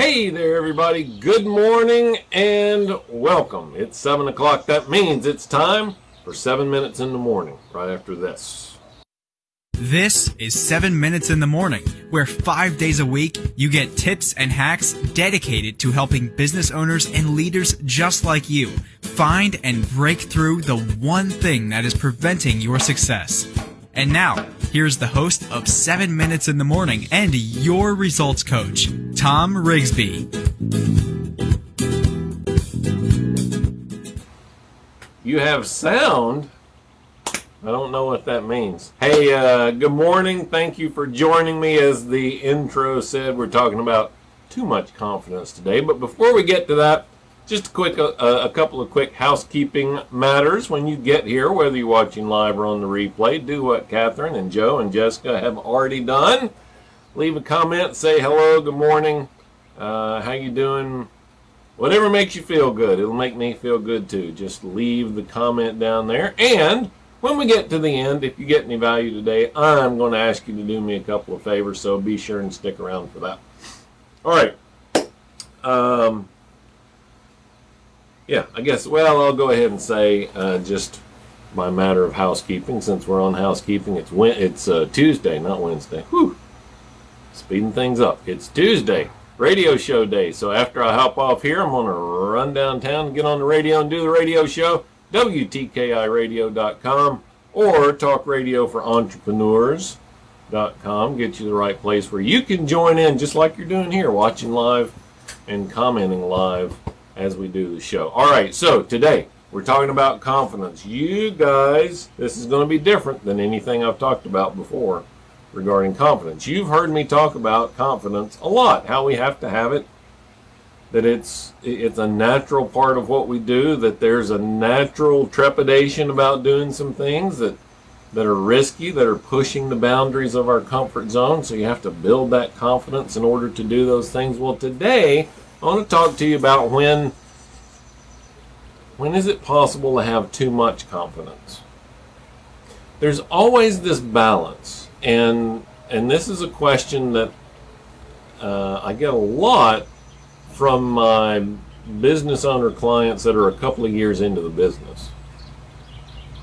Hey there, everybody. Good morning and welcome. It's 7 o'clock. That means it's time for 7 minutes in the morning, right after this. This is 7 Minutes in the Morning, where five days a week you get tips and hacks dedicated to helping business owners and leaders just like you find and break through the one thing that is preventing your success. And now, here's the host of 7 Minutes in the Morning and your results coach, Tom Rigsby. You have sound? I don't know what that means. Hey, uh, good morning. Thank you for joining me. As the intro said, we're talking about too much confidence today. But before we get to that, just a quick, uh, a couple of quick housekeeping matters. When you get here, whether you're watching live or on the replay, do what Catherine and Joe and Jessica have already done. Leave a comment, say hello, good morning, uh, how you doing, whatever makes you feel good. It'll make me feel good too. Just leave the comment down there. And when we get to the end, if you get any value today, I'm going to ask you to do me a couple of favors, so be sure and stick around for that. All right. Um, yeah, I guess, well, I'll go ahead and say uh, just by matter of housekeeping, since we're on housekeeping, it's it's uh, Tuesday, not Wednesday. Whew. Speeding things up. It's Tuesday, radio show day. So after I hop off here, I'm going to run downtown, get on the radio and do the radio show, WTKIRadio.com or talkradioforentrepreneurs.com Radio for Entrepreneurs.com. Get you the right place where you can join in just like you're doing here, watching live and commenting live as we do the show. All right, so today we're talking about confidence. You guys, this is going to be different than anything I've talked about before regarding confidence. You've heard me talk about confidence a lot, how we have to have it, that it's it's a natural part of what we do, that there's a natural trepidation about doing some things that that are risky, that are pushing the boundaries of our comfort zone. So you have to build that confidence in order to do those things. Well, today I want to talk to you about when when is it possible to have too much confidence? There's always this balance, and and this is a question that uh, I get a lot from my business owner clients that are a couple of years into the business.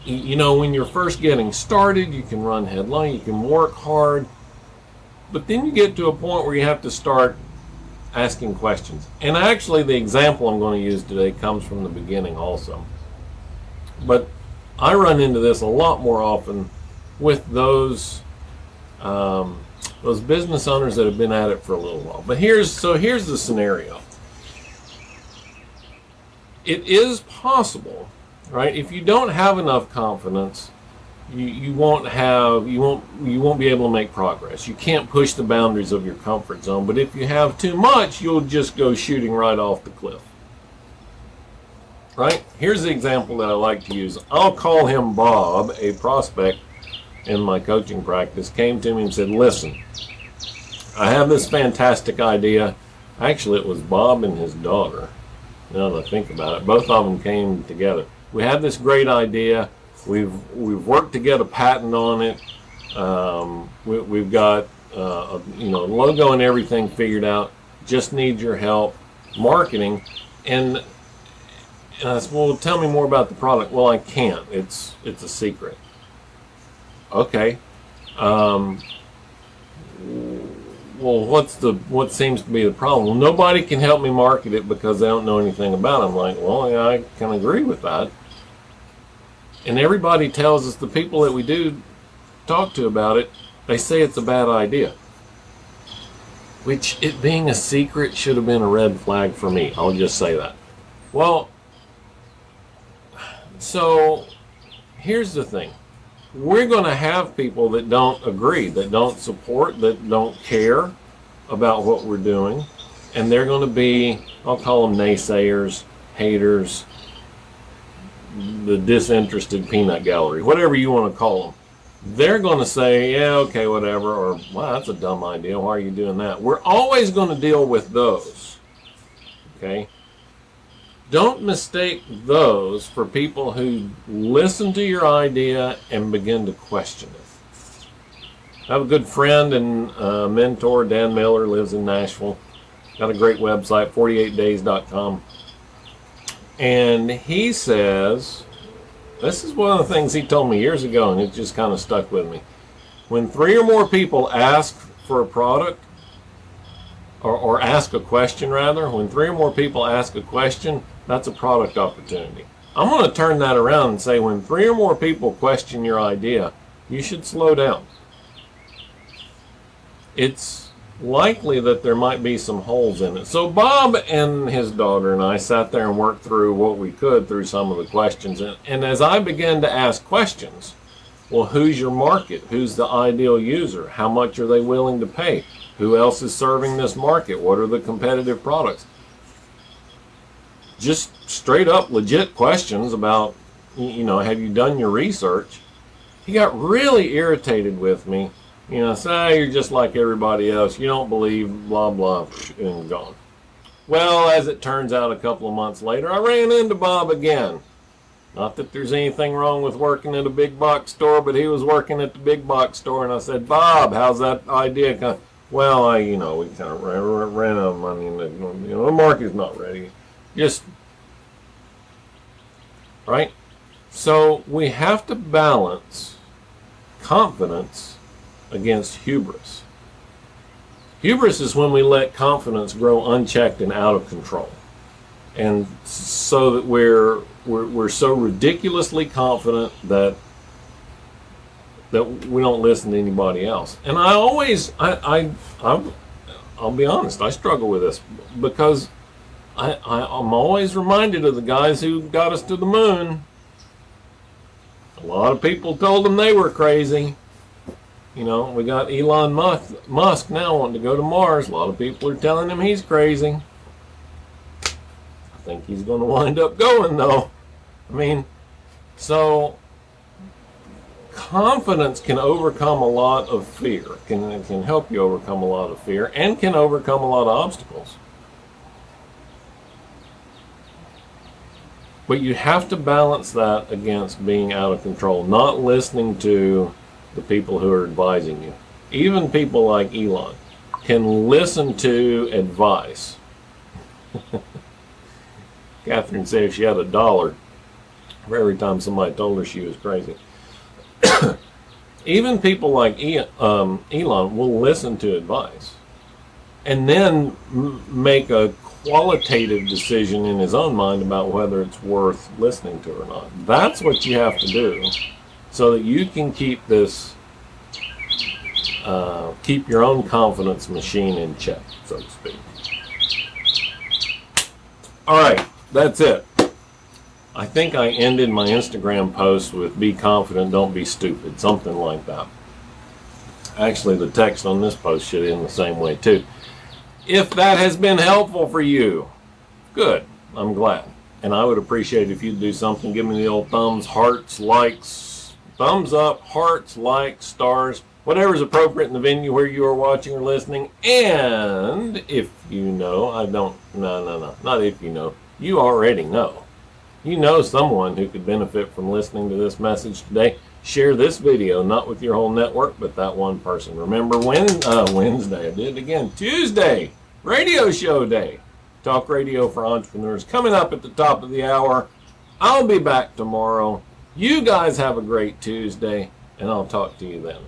You know, when you're first getting started, you can run headline, you can work hard, but then you get to a point where you have to start asking questions. And actually, the example I'm going to use today comes from the beginning also. But I run into this a lot more often with those um, those business owners that have been at it for a little while. But here's so here's the scenario. It is possible, right? If you don't have enough confidence you, you won't have you won't you won't be able to make progress. You can't push the boundaries of your comfort zone. But if you have too much, you'll just go shooting right off the cliff. Right? Here's the example that I like to use. I'll call him Bob, a prospect in my coaching practice, came to me and said, listen, I have this fantastic idea. Actually, it was Bob and his daughter. Now that I think about it, both of them came together. We have this great idea We've we've worked to get a patent on it. Um, we, have got uh, a, you know logo and everything figured out. Just need your help marketing. And, and I said, well, tell me more about the product. Well, I can't. It's it's a secret. Okay. Um, well, what's the what seems to be the problem? Well, nobody can help me market it because they don't know anything about it. I'm like, well, yeah, I can agree with that. And everybody tells us, the people that we do talk to about it, they say it's a bad idea. Which, it being a secret, should have been a red flag for me. I'll just say that. Well, so here's the thing. We're going to have people that don't agree, that don't support, that don't care about what we're doing. And they're going to be, I'll call them naysayers, haters, the disinterested peanut gallery, whatever you want to call them, they're going to say, yeah, okay, whatever, or, wow, that's a dumb idea. Why are you doing that? We're always going to deal with those. Okay? Don't mistake those for people who listen to your idea and begin to question it. I have a good friend and uh, mentor, Dan Miller, lives in Nashville. Got a great website, 48days.com. And he says, this is one of the things he told me years ago, and it just kind of stuck with me. When three or more people ask for a product, or, or ask a question rather, when three or more people ask a question, that's a product opportunity. I'm going to turn that around and say when three or more people question your idea, you should slow down. It's likely that there might be some holes in it. So Bob and his daughter and I sat there and worked through what we could through some of the questions. And, and as I began to ask questions, well, who's your market? Who's the ideal user? How much are they willing to pay? Who else is serving this market? What are the competitive products? Just straight up legit questions about, you know, have you done your research? He got really irritated with me you know, say ah, you're just like everybody else. You don't believe, blah, blah, and gone. Well, as it turns out, a couple of months later, I ran into Bob again. Not that there's anything wrong with working at a big box store, but he was working at the big box store, and I said, Bob, how's that idea? Kind well, I, you know, we kind of ran, ran out of money, and the, you know, the market's not ready. Just, right? So we have to balance confidence against hubris. Hubris is when we let confidence grow unchecked and out of control. And so that we're, we're, we're so ridiculously confident that that we don't listen to anybody else. And I always, I, I, I I'll be honest, I struggle with this because I, I, I'm always reminded of the guys who got us to the moon. A lot of people told them they were crazy. You know, we got Elon Musk, Musk now wanting to go to Mars. A lot of people are telling him he's crazy. I think he's going to wind up going, though. I mean, so confidence can overcome a lot of fear. Can can help you overcome a lot of fear and can overcome a lot of obstacles. But you have to balance that against being out of control, not listening to the people who are advising you. Even people like Elon can listen to advice. Catherine said she had a dollar for every time somebody told her she was crazy. Even people like um, Elon will listen to advice and then make a qualitative decision in his own mind about whether it's worth listening to or not. That's what you have to do so that you can keep this, uh, keep your own confidence machine in check, so to speak. All right, that's it. I think I ended my Instagram post with be confident, don't be stupid, something like that. Actually, the text on this post should end the same way too. If that has been helpful for you, good, I'm glad. And I would appreciate if you'd do something, give me the old thumbs, hearts, likes, thumbs up, hearts, likes, stars, whatever is appropriate in the venue where you are watching or listening. And if you know, I don't, no, no, no, not if you know, you already know. You know someone who could benefit from listening to this message today, share this video, not with your whole network, but that one person. Remember when, uh, Wednesday, I did it again, Tuesday, radio show day. Talk radio for entrepreneurs coming up at the top of the hour. I'll be back tomorrow. You guys have a great Tuesday, and I'll talk to you then.